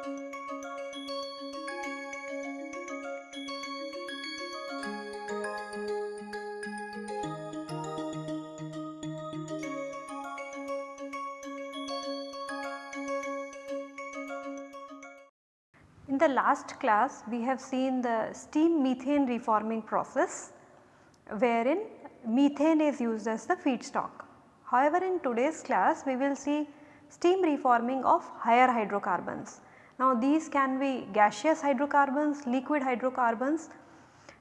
In the last class we have seen the steam methane reforming process wherein methane is used as the feedstock. However, in today's class we will see steam reforming of higher hydrocarbons. Now these can be gaseous hydrocarbons, liquid hydrocarbons.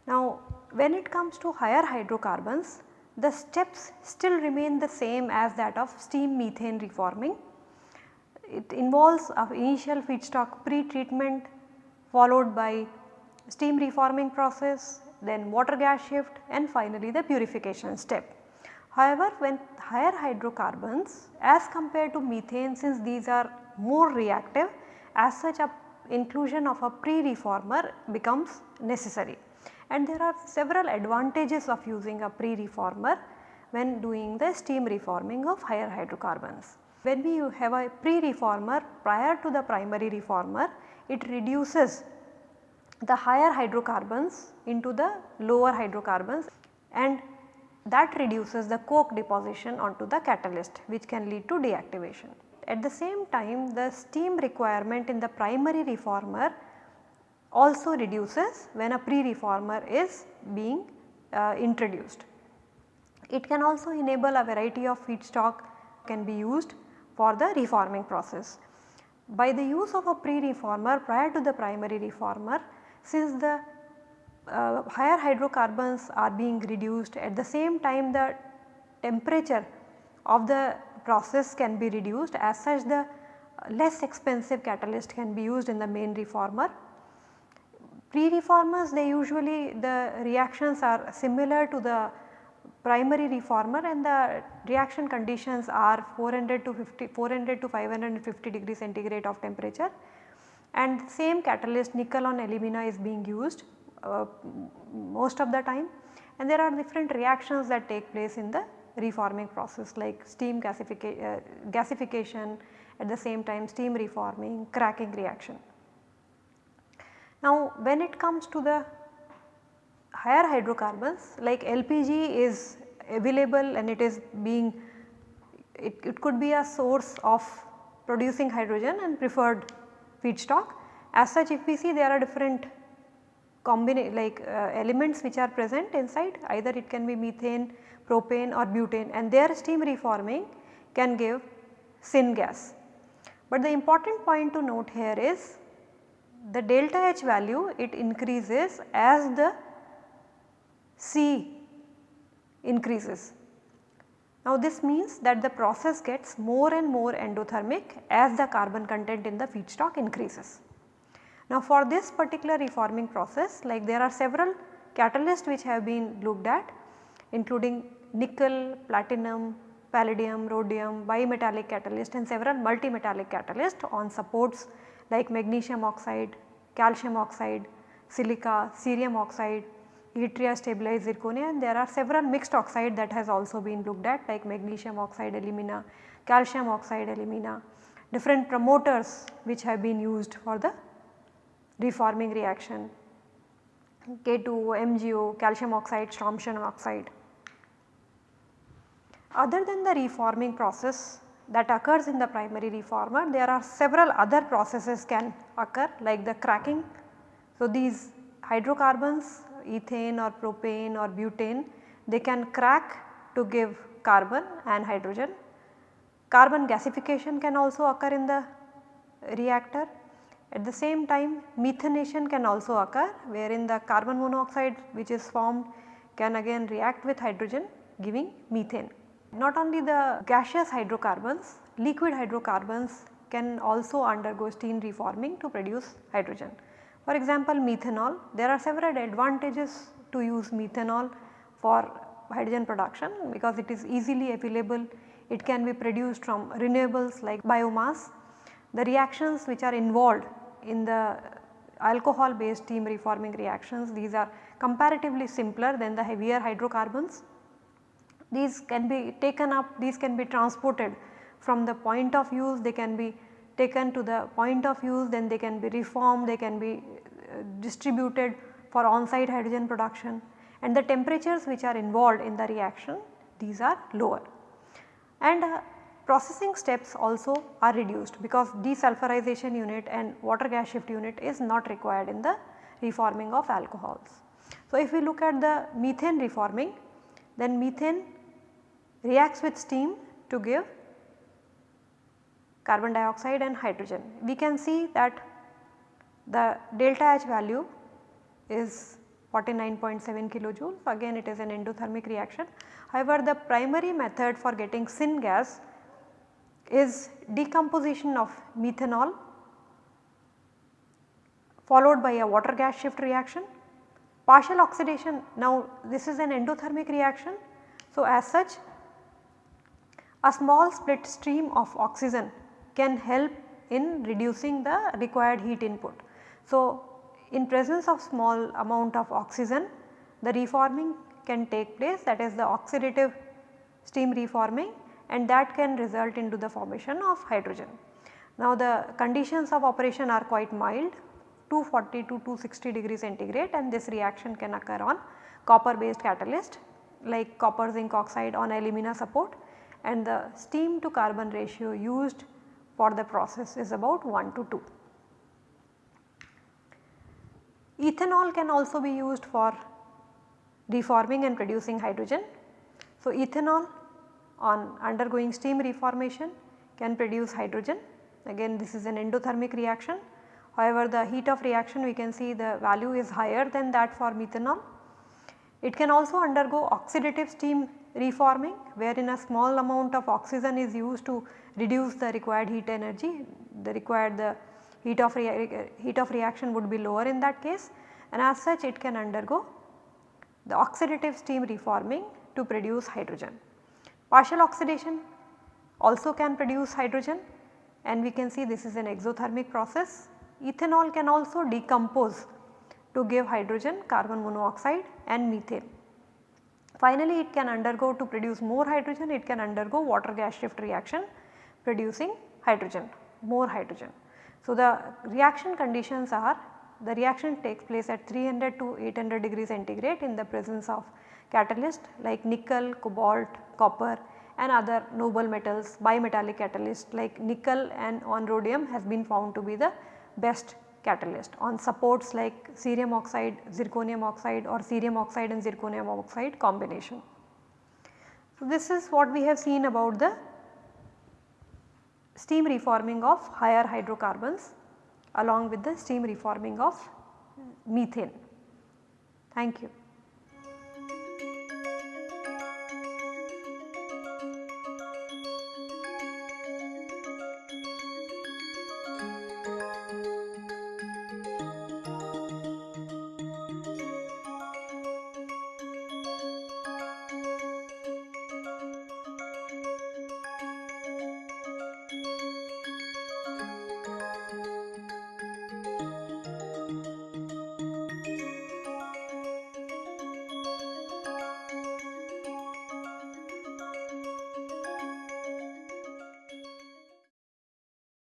Now when it comes to higher hydrocarbons the steps still remain the same as that of steam methane reforming. It involves a initial feedstock pre-treatment followed by steam reforming process, then water gas shift and finally the purification step. However, when higher hydrocarbons as compared to methane since these are more reactive as such a inclusion of a pre-reformer becomes necessary and there are several advantages of using a pre-reformer when doing the steam reforming of higher hydrocarbons. When we have a pre-reformer prior to the primary reformer it reduces the higher hydrocarbons into the lower hydrocarbons and that reduces the coke deposition onto the catalyst which can lead to deactivation. At the same time the steam requirement in the primary reformer also reduces when a pre-reformer is being uh, introduced. It can also enable a variety of feedstock can be used for the reforming process. By the use of a pre-reformer prior to the primary reformer, since the uh, higher hydrocarbons are being reduced at the same time the temperature of the process can be reduced as such the less expensive catalyst can be used in the main reformer. Pre-reformers they usually the reactions are similar to the primary reformer and the reaction conditions are 400 to 50 400 to 550 degree centigrade of temperature and same catalyst nickel on alumina is being used uh, most of the time and there are different reactions that take place in the reforming process like steam gasifica uh, gasification at the same time steam reforming cracking reaction. Now when it comes to the higher hydrocarbons like LPG is available and it is being it, it could be a source of producing hydrogen and preferred feedstock. As such if we see there are different combine like uh, elements which are present inside either it can be methane, propane or butane and their steam reforming can give syngas. But the important point to note here is the delta H value it increases as the C increases. Now this means that the process gets more and more endothermic as the carbon content in the feedstock increases. Now for this particular reforming process like there are several catalysts which have been looked at including nickel, platinum, palladium, rhodium, bimetallic catalyst and several multimetallic catalyst on supports like magnesium oxide, calcium oxide, silica, cerium oxide, yttria stabilized zirconia and there are several mixed oxide that has also been looked at like magnesium oxide alumina, calcium oxide alumina, different promoters which have been used for the reforming reaction K2O, MgO, calcium oxide, strontium oxide. Other than the reforming process that occurs in the primary reformer, there are several other processes can occur like the cracking. So, these hydrocarbons ethane or propane or butane they can crack to give carbon and hydrogen. Carbon gasification can also occur in the reactor. At the same time methanation can also occur wherein the carbon monoxide which is formed can again react with hydrogen giving methane. Not only the gaseous hydrocarbons, liquid hydrocarbons can also undergo steam reforming to produce hydrogen. For example, methanol, there are several advantages to use methanol for hydrogen production because it is easily available, it can be produced from renewables like biomass. The reactions which are involved in the alcohol based steam reforming reactions, these are comparatively simpler than the heavier hydrocarbons these can be taken up, these can be transported from the point of use, they can be taken to the point of use then they can be reformed, they can be uh, distributed for on-site hydrogen production and the temperatures which are involved in the reaction these are lower. And uh, processing steps also are reduced because desulfurization unit and water gas shift unit is not required in the reforming of alcohols. So, if we look at the methane reforming then methane reacts with steam to give carbon dioxide and hydrogen. We can see that the delta H value is 49.7 kilojoules again it is an endothermic reaction. However, the primary method for getting syngas is decomposition of methanol followed by a water gas shift reaction. Partial oxidation now this is an endothermic reaction. So, as such a small split stream of oxygen can help in reducing the required heat input. So, in presence of small amount of oxygen the reforming can take place that is the oxidative steam reforming and that can result into the formation of hydrogen. Now the conditions of operation are quite mild 240 to 260 degree centigrade and this reaction can occur on copper based catalyst like copper zinc oxide on alumina support and the steam to carbon ratio used for the process is about 1 to 2. Ethanol can also be used for reforming and producing hydrogen. So, ethanol on undergoing steam reformation can produce hydrogen again this is an endothermic reaction. However, the heat of reaction we can see the value is higher than that for methanol. It can also undergo oxidative steam reforming wherein a small amount of oxygen is used to reduce the required heat energy, the required the heat of, heat of reaction would be lower in that case and as such it can undergo the oxidative steam reforming to produce hydrogen. Partial oxidation also can produce hydrogen and we can see this is an exothermic process. Ethanol can also decompose to give hydrogen, carbon monoxide and methane. Finally, it can undergo to produce more hydrogen, it can undergo water gas shift reaction producing hydrogen, more hydrogen. So, the reaction conditions are the reaction takes place at 300 to 800 degree centigrade in the presence of catalyst like nickel, cobalt, copper and other noble metals bimetallic catalyst like nickel and on rhodium has been found to be the best catalyst on supports like cerium oxide, zirconium oxide or cerium oxide and zirconium oxide combination. So, this is what we have seen about the steam reforming of higher hydrocarbons along with the steam reforming of methane. Thank you.